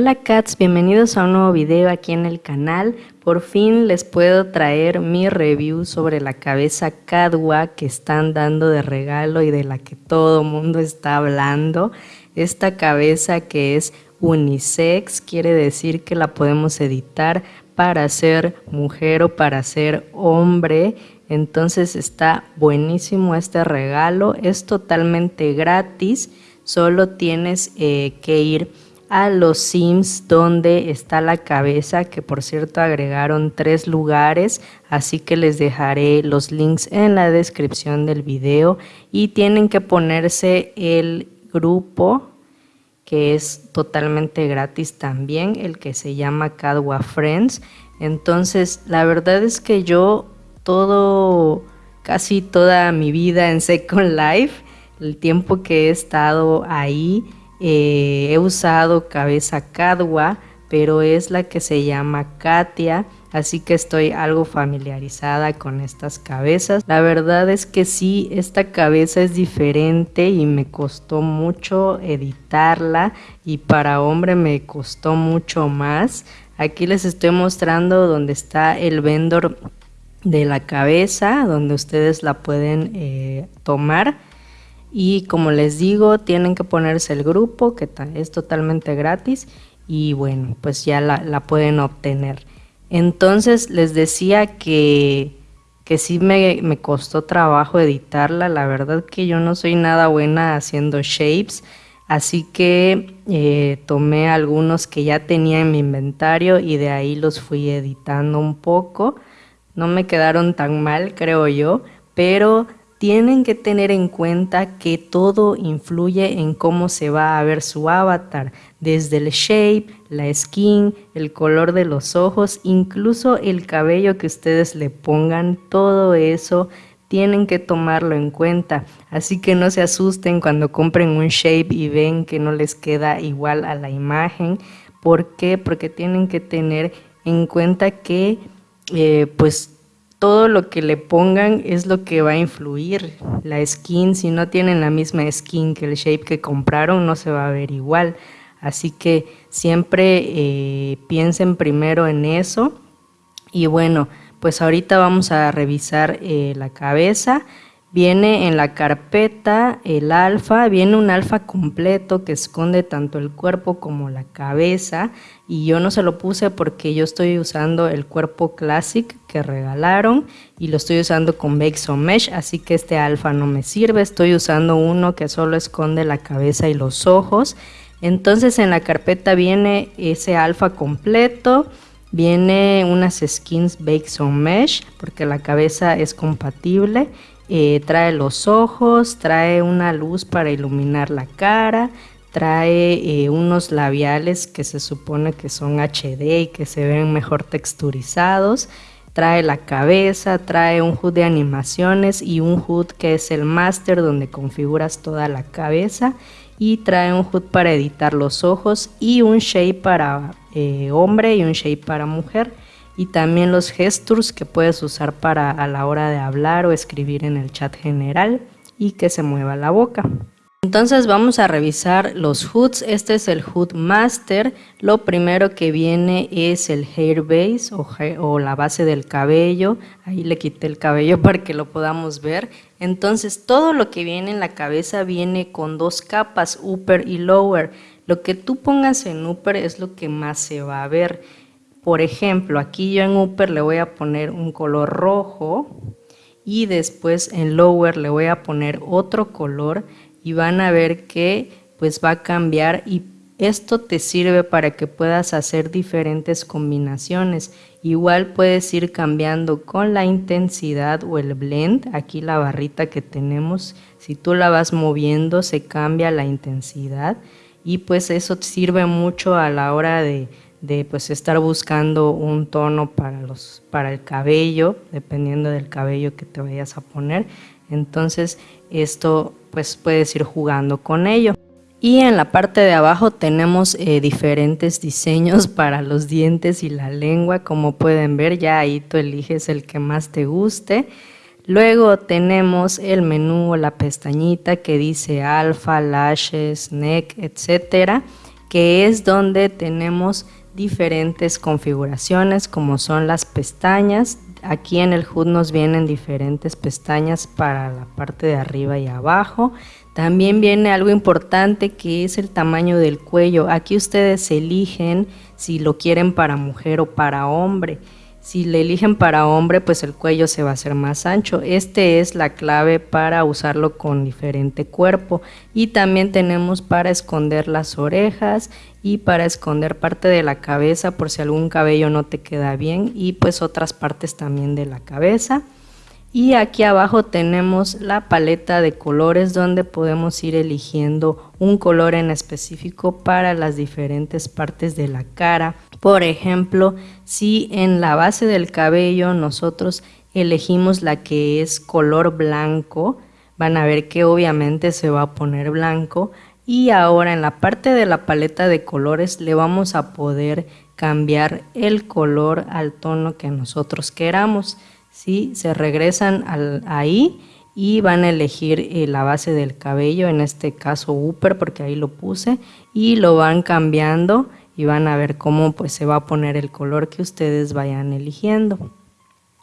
Hola cats, bienvenidos a un nuevo video aquí en el canal. Por fin les puedo traer mi review sobre la cabeza Cadwa que están dando de regalo y de la que todo mundo está hablando. Esta cabeza que es unisex quiere decir que la podemos editar para ser mujer o para ser hombre. Entonces está buenísimo este regalo, es totalmente gratis, solo tienes eh, que ir a los Sims donde está la cabeza, que por cierto agregaron tres lugares, así que les dejaré los links en la descripción del video y tienen que ponerse el grupo que es totalmente gratis también, el que se llama Cadwa Friends. Entonces, la verdad es que yo todo, casi toda mi vida en Second Life, el tiempo que he estado ahí, eh, he usado cabeza Cadwa, pero es la que se llama Katia, así que estoy algo familiarizada con estas cabezas. La verdad es que sí, esta cabeza es diferente y me costó mucho editarla y para hombre me costó mucho más. Aquí les estoy mostrando donde está el vendor de la cabeza, donde ustedes la pueden eh, tomar y como les digo tienen que ponerse el grupo que es totalmente gratis y bueno pues ya la, pueden obtener. Entonces les decía que que sí me, me, costó trabajo editarla. La verdad que yo no soy nada buena haciendo shapes así que eh, tomé algunos que ya tenía en mi inventario y de ahí los fui editando un poco. No me quedaron tan mal creo yo pero tienen que tener en cuenta que todo influye en cómo se va a ver su avatar, desde el shape, la skin, el color de los ojos, incluso el cabello que ustedes le pongan, todo eso tienen que tomarlo en cuenta. Así que no se asusten cuando compren un shape y ven que no les queda igual a la imagen. ¿Por qué? Porque tienen que tener en cuenta que eh, pues todo lo que le pongan es lo que va a influir. La skin, si no tienen la misma skin que el shape que compraron, no se va a ver igual. Así que siempre eh, piensen primero en eso. Y bueno, pues ahorita vamos a revisar eh, la cabeza. Viene en la carpeta el alfa, viene un alfa completo que esconde tanto el cuerpo como la cabeza y yo no se lo puse porque yo estoy usando el cuerpo Classic que regalaron y lo estoy usando con Bexo Mesh, así que este alfa no me sirve, estoy usando uno que solo esconde la cabeza y los ojos. Entonces en la carpeta viene ese alfa completo, viene unas skins Bexo Mesh porque la cabeza es compatible eh, trae los ojos, trae una luz para iluminar la cara, trae eh, unos labiales que se supone que son HD y que se ven mejor texturizados, trae la cabeza, trae un HUD de animaciones y un HUD que es el master donde configuras toda la cabeza y trae un HUD para editar los ojos y un shape para eh, hombre y un shape para mujer y también los gestures que puedes usar para a la hora de hablar o escribir en el chat general y que se mueva la boca. Entonces vamos a revisar los hoods. Este es el hood master. Lo primero que viene es el hair base o, o, la base del cabello. Ahí le quité el cabello para que lo podamos ver. Entonces todo lo que viene en la cabeza viene con dos capas, upper y lower. Lo que tú pongas en upper es lo que más se va a ver. Por ejemplo, aquí yo en upper le voy a poner un color rojo y después en lower le voy a poner otro color y van a ver que pues va a cambiar y esto te sirve para que puedas hacer diferentes combinaciones. Igual puedes ir cambiando con la intensidad o el blend. Aquí la barrita que tenemos, si tú la vas moviendo se cambia la intensidad y pues eso sirve mucho a la hora de, de pues estar buscando un tono para los para el cabello dependiendo del cabello que te vayas a poner. Entonces esto pues puedes ir jugando con ello. Y en la parte de abajo tenemos eh, diferentes diseños para los dientes y la lengua. Como pueden ver ya ahí tú eliges el que más te guste. Luego tenemos el menú o la pestañita que dice alfa lashes neck etcétera que es donde tenemos diferentes configuraciones como son las pestañas. Aquí en el HUD nos vienen diferentes pestañas para la parte de arriba y abajo. También viene algo importante que es el tamaño del cuello. Aquí ustedes eligen si lo quieren para mujer o para hombre. Si le eligen para hombre, pues el cuello se va a hacer más ancho. Este es la clave para usarlo con diferente cuerpo. Y también tenemos para esconder las orejas y para esconder parte de la cabeza por si algún cabello no te queda bien y pues otras partes también de la cabeza. Y aquí abajo tenemos la paleta de colores donde podemos ir eligiendo un color en específico para las diferentes partes de la cara. Por ejemplo, si en la base del cabello nosotros elegimos la que es color blanco, van a ver que obviamente se va a poner blanco. Y ahora en la parte de la paleta de colores le vamos a poder cambiar el color al tono que nosotros queramos. ¿sí? Se regresan ahí y van a elegir eh, la base del cabello, en este caso upper porque ahí lo puse, y lo van cambiando y van a ver cómo pues se va a poner el color que ustedes vayan eligiendo.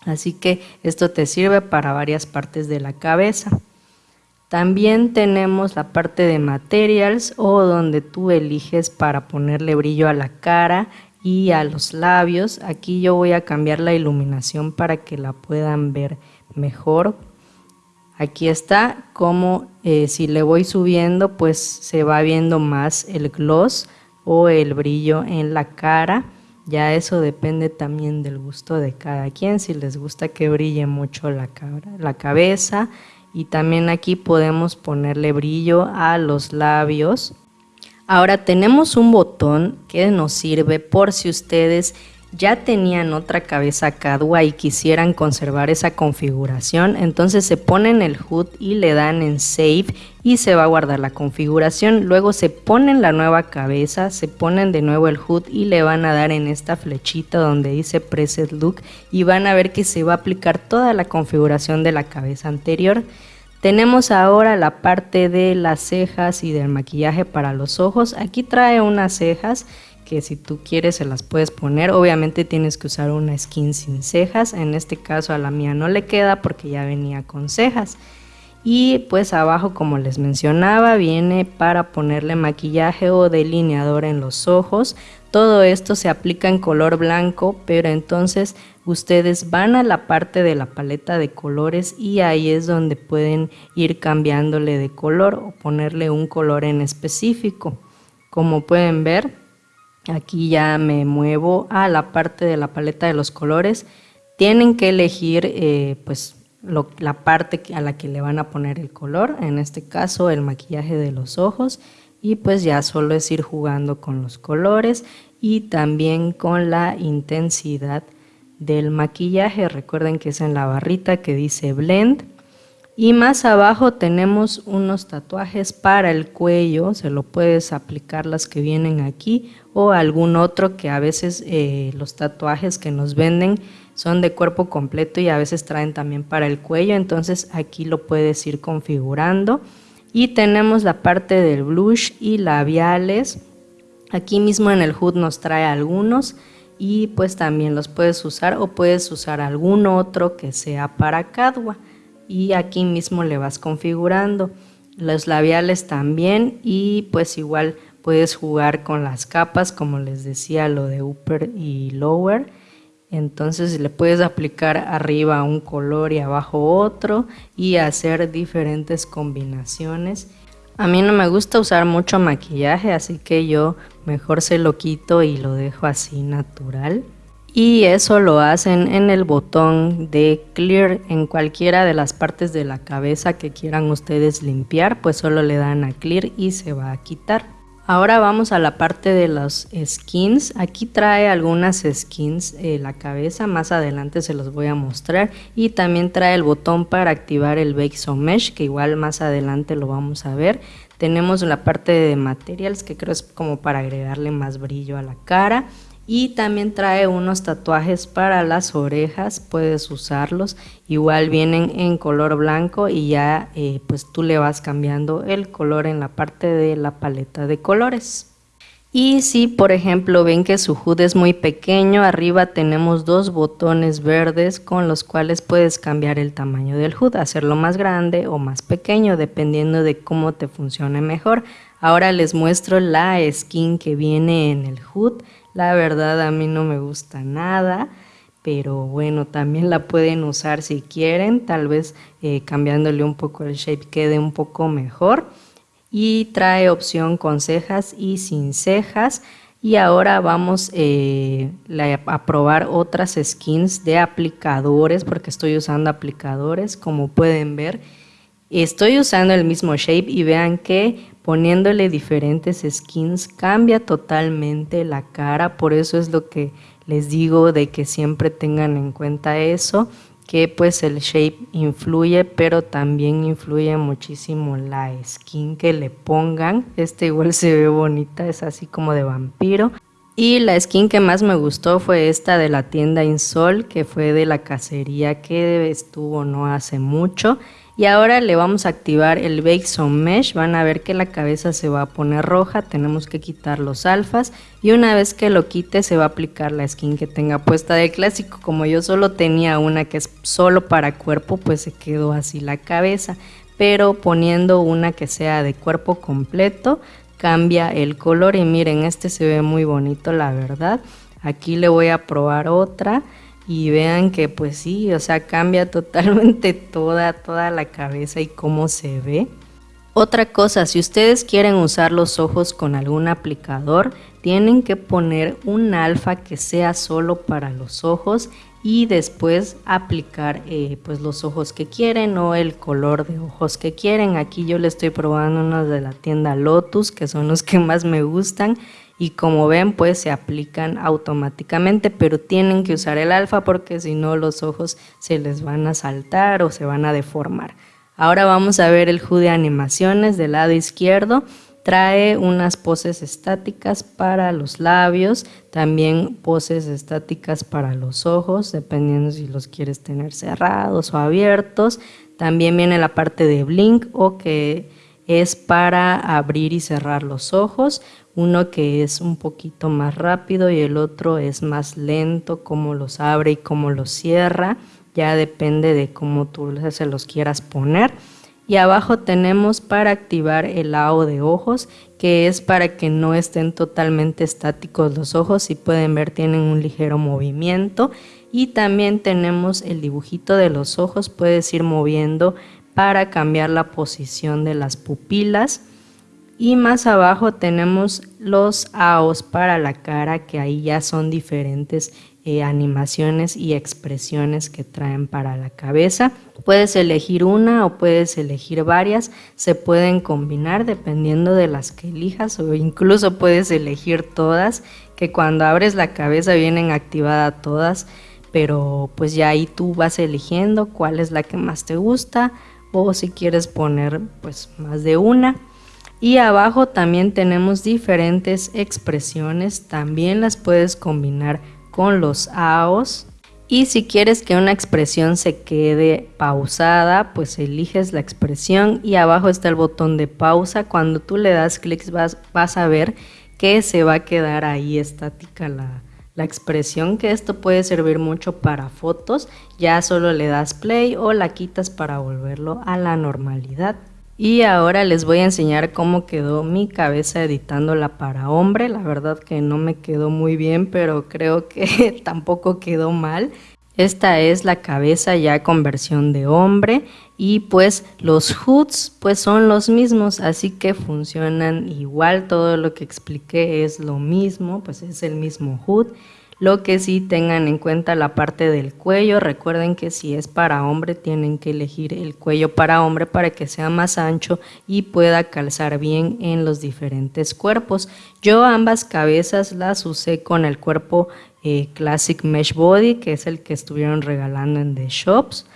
Así que esto te sirve para varias partes de la cabeza. También tenemos la parte de materials o donde tú eliges para ponerle brillo a la cara y a los labios. Aquí yo voy a cambiar la iluminación para que la puedan ver mejor. Aquí está como eh, si le voy subiendo pues se va viendo más el gloss o el brillo en la cara. Ya eso depende también del gusto de cada quien, si les gusta que brille mucho la, la cabeza. Y también aquí podemos ponerle brillo a los labios Ahora tenemos un botón que nos sirve por si ustedes ya tenían otra cabeza cadua y quisieran conservar esa configuración, entonces se ponen el HUD y le dan en Save y se va a guardar la configuración. Luego se ponen la nueva cabeza, se ponen de nuevo el HUD y le van a dar en esta flechita donde dice Preset Look y van a ver que se va a aplicar toda la configuración de la cabeza anterior. Tenemos ahora la parte de las cejas y del maquillaje para los ojos. Aquí trae unas cejas que si tú quieres se las puedes poner. Obviamente tienes que usar una skin sin cejas. En este caso a la mía no le queda porque ya venía con cejas. Y pues abajo como les mencionaba viene para ponerle maquillaje o delineador en los ojos. Todo esto se aplica en color blanco, pero entonces ustedes van a la parte de la paleta de colores y ahí es donde pueden ir cambiándole de color o ponerle un color en específico. Como pueden ver, aquí ya me muevo a la parte de la paleta de los colores. Tienen que elegir eh, pues la parte a la que le van a poner el color, en este caso el maquillaje de los ojos y pues ya solo es ir jugando con los colores y también con la intensidad del maquillaje. Recuerden que es en la barrita que dice blend. Y más abajo tenemos unos tatuajes para el cuello, se lo puedes aplicar las que vienen aquí o algún otro que a veces eh, los tatuajes que nos venden son de cuerpo completo y a veces traen también para el cuello, entonces aquí lo puedes ir configurando. Y tenemos la parte del blush y labiales, aquí mismo en el HUD nos trae algunos y pues también los puedes usar o puedes usar algún otro que sea para Cadwa y aquí mismo le vas configurando. Los labiales también y pues igual puedes jugar con las capas como les decía lo de upper y lower. Entonces le puedes aplicar arriba un color y abajo otro y hacer diferentes combinaciones. A mí no me gusta usar mucho maquillaje, así que yo mejor se lo quito y lo dejo así natural. Y eso lo hacen en el botón de Clear en cualquiera de las partes de la cabeza que quieran ustedes limpiar, pues solo le dan a Clear y se va a quitar. Ahora vamos a la parte de los skins. Aquí trae algunas skins eh, la cabeza, más adelante se los voy a mostrar. Y también trae el botón para activar el Bake Mesh, que igual más adelante lo vamos a ver. Tenemos la parte de materials, que creo es como para agregarle más brillo a la cara y también trae unos tatuajes para las orejas, puedes usarlos, igual vienen en color blanco y ya eh, pues tú le vas cambiando el color en la parte de la paleta de colores. Y si por ejemplo ven que su HUD es muy pequeño, arriba tenemos dos botones verdes con los cuales puedes cambiar el tamaño del HUD, hacerlo más grande o más pequeño dependiendo de cómo te funcione mejor. Ahora les muestro la skin que viene en el HUD, la verdad a mí no me gusta nada pero bueno, también la pueden usar si quieren, tal vez eh, cambiándole un poco el shape quede un poco mejor. Y trae opción con cejas y sin cejas. Y ahora vamos eh, a probar otras skins de aplicadores, porque estoy usando aplicadores, como pueden ver. Estoy usando el mismo shape y vean que poniéndole diferentes skins cambia totalmente la cara, por eso es lo que les digo de que siempre tengan en cuenta eso, que pues el shape influye, pero también influye muchísimo la skin que le pongan. Este igual se ve bonita, es así como de vampiro. Y la skin que más me gustó fue esta de la tienda Insol, que fue de la cacería que estuvo no hace mucho. Y ahora le vamos a activar el Bake Some Mesh. Van a ver que la cabeza se va a poner roja. Tenemos que quitar los alfas. Y una vez que lo quite se va a aplicar la skin que tenga puesta de clásico. Como yo solo tenía una que es solo para cuerpo, pues se quedó así la cabeza. Pero poniendo una que sea de cuerpo completo, cambia el color. Y miren, este se ve muy bonito la verdad. Aquí le voy a probar otra y vean que pues sí, o sea, cambia totalmente toda, toda la cabeza y cómo se ve. Otra cosa, si ustedes quieren usar los ojos con algún aplicador, tienen que poner un alfa que sea solo para los ojos y después aplicar eh, pues los ojos que quieren o el color de ojos que quieren. Aquí yo le estoy probando unos de la tienda Lotus que son los que más me gustan y como ven pues se aplican automáticamente pero tienen que usar el alfa porque si no los ojos se les van a saltar o se van a deformar. Ahora vamos a ver el HUD de animaciones del lado izquierdo. Trae unas poses estáticas para los labios, también poses estáticas para los ojos, dependiendo si los quieres tener cerrados o abiertos. También viene la parte de blink o que es para abrir y cerrar los ojos, uno que es un poquito más rápido y el otro es más lento, cómo los abre y cómo los cierra, ya depende de cómo tú se los quieras poner. Y abajo tenemos para activar el lado de ojos, que es para que no estén totalmente estáticos los ojos, si pueden ver tienen un ligero movimiento. Y también tenemos el dibujito de los ojos, puedes ir moviendo para cambiar la posición de las pupilas y más abajo tenemos los AOS para la cara que ahí ya son diferentes eh, animaciones y expresiones que traen para la cabeza. Puedes elegir una o puedes elegir varias, se pueden combinar dependiendo de las que elijas o incluso puedes elegir todas que cuando abres la cabeza vienen activadas todas pero pues ya ahí tú vas eligiendo cuál es la que más te gusta o si quieres poner pues más de una. Y abajo también tenemos diferentes expresiones, también las puedes combinar con los AOS. Y si quieres que una expresión se quede pausada, pues eliges la expresión y abajo está el botón de pausa. Cuando tú le das clics vas, vas a ver que se va a quedar ahí estática la, la expresión que esto puede servir mucho para fotos, ya solo le das play o la quitas para volverlo a la normalidad. Y ahora les voy a enseñar cómo quedó mi cabeza editándola para hombre. La verdad que no me quedó muy bien, pero creo que tampoco quedó mal. Esta es la cabeza ya con versión de hombre y pues los hoods pues son los mismos, así que funcionan igual, todo lo que expliqué es lo mismo, pues es el mismo hood. Lo que sí tengan en cuenta la parte del cuello, recuerden que si es para hombre tienen que elegir el cuello para hombre para que sea más ancho y pueda calzar bien en los diferentes cuerpos. Yo ambas cabezas las usé con el cuerpo eh, Classic Mesh Body, que es el que estuvieron regalando en The Shops.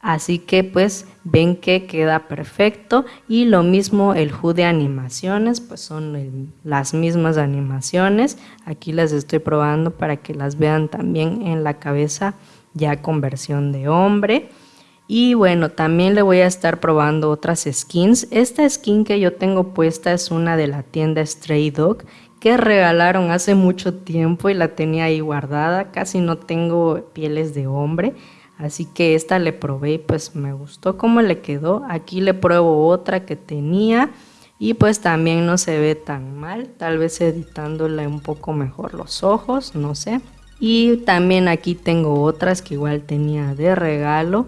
Así que pues ven que queda perfecto y lo mismo el HUD de animaciones, pues son las mismas animaciones. Aquí las estoy probando para que las vean también en la cabeza ya con versión de hombre. Y bueno, también le voy a estar probando otras skins. Esta skin que yo tengo puesta es una de la tienda Stray Dog que regalaron hace mucho tiempo y la tenía ahí guardada. Casi no tengo pieles de hombre, así que esta le probé y pues me gustó cómo le quedó. Aquí le pruebo otra que tenía y pues también no se ve tan mal, tal vez editándole un poco mejor los ojos, no sé. Y también aquí tengo otras que igual tenía de regalo.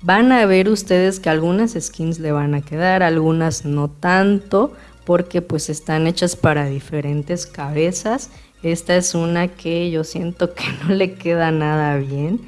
Van a ver ustedes que algunas skins le van a quedar, algunas no tanto, porque pues están hechas para diferentes cabezas. Esta es una que yo siento que no le queda nada bien.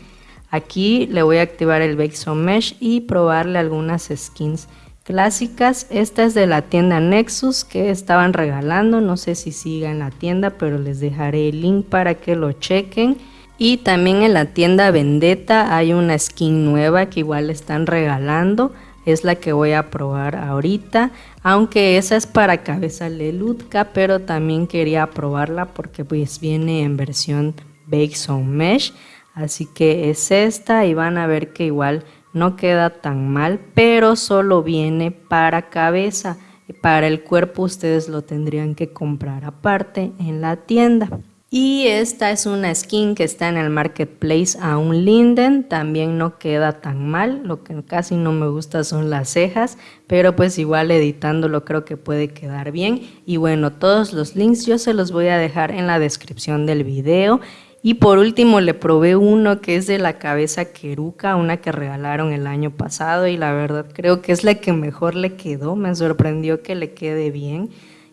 Aquí le voy a activar el Bake Mesh y probarle algunas skins clásicas. Esta es de la tienda Nexus que estaban regalando. No sé si siga en la tienda, pero les dejaré el link para que lo chequen. Y también en la tienda Vendetta hay una skin nueva que igual están regalando. Es la que voy a probar ahorita. Aunque esa es para cabeza Lelutka, pero también quería probarla porque pues viene en versión Bake Mesh. Así que es esta y van a ver que igual no queda tan mal, pero solo viene para cabeza. Para el cuerpo ustedes lo tendrían que comprar aparte en la tienda. Y esta es una skin que está en el marketplace a un linden, también no queda tan mal, lo que casi no me gusta son las cejas, pero pues igual editándolo creo que puede quedar bien. Y bueno, todos los links yo se los voy a dejar en la descripción del video y por último le probé uno que es de la cabeza queruca, una que regalaron el año pasado y la verdad creo que es la que mejor le quedó, me sorprendió que le quede bien.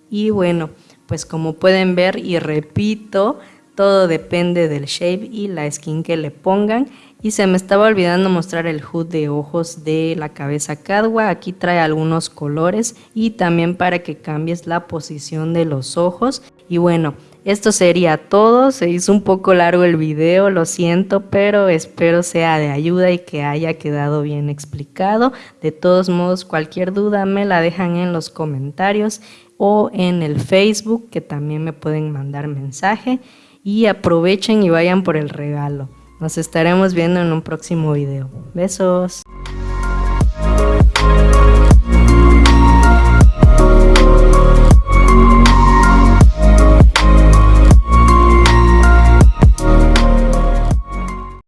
Y bueno, pues como pueden ver y repito, todo depende del shape y la skin que le pongan. Y se me estaba olvidando mostrar el hood de ojos de la cabeza Cadwa. Aquí trae algunos colores y también para que cambies la posición de los ojos. Y bueno, esto sería todo, se hizo un poco largo el video, lo siento, pero espero sea de ayuda y que haya quedado bien explicado. De todos modos, cualquier duda me la dejan en los comentarios o en el Facebook, que también me pueden mandar mensaje. Y aprovechen y vayan por el regalo. Nos estaremos viendo en un próximo video. Besos.